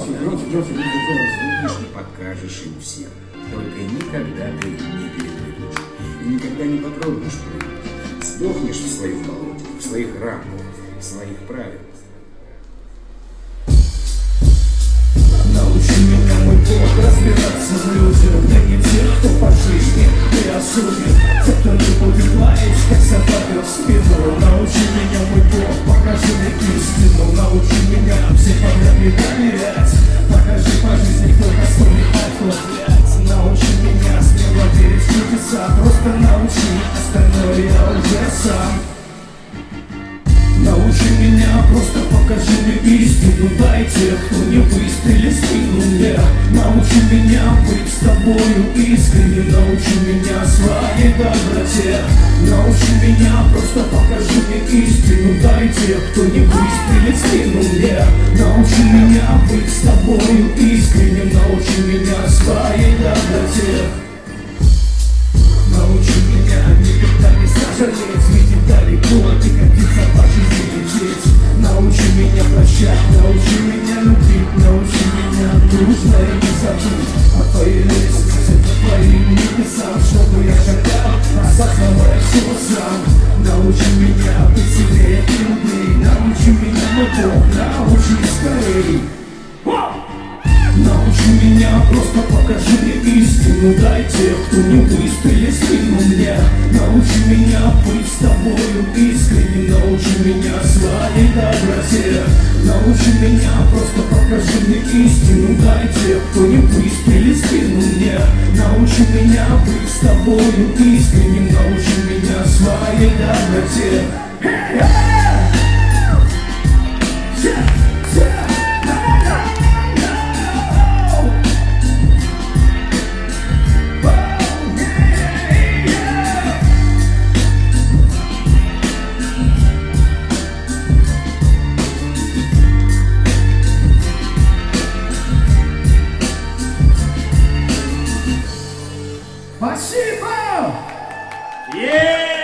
Громче, громче, громче, Видишь, не покажешь им всем. Только никогда ты не перепрыгнешь. И никогда не попробуешь прыгнуть. Сдохнешь в своем болоте, в своих рамках, в своих правилах. Научи меня, мой Бог, разбираться в людях Да не тех, кто по жизни не осудит Те, кто не будет лаять, как собака в спину Научи просто покажи мне истину Дай тех, кто не выстрелит в спину мне. Научи меня быть с тобою искренним Научи меня своей доброте. Научи меня, просто покажи мне истину Дай тех, кто не выстрелит спину мне. Научи меня быть с тобою искренним Научи меня своей доброте. Научи меня никогда не сожалеть твоим небесам Чтобы я шагал, осознавая все сам. Научи меня быть сильнее и умней Научи меня, мой Бог, научи скорей. Научи меня, просто покажи мне истину. Дай тех, кто не выстрелит спину мне. Научи меня быть с тобою искренним. Научи меня своей доброте Научи меня, просто покажи мне истину. Дай тех, кто не выстрелит спину мне Научи меня быть с тобою искренним Научи меня своей доброте 예!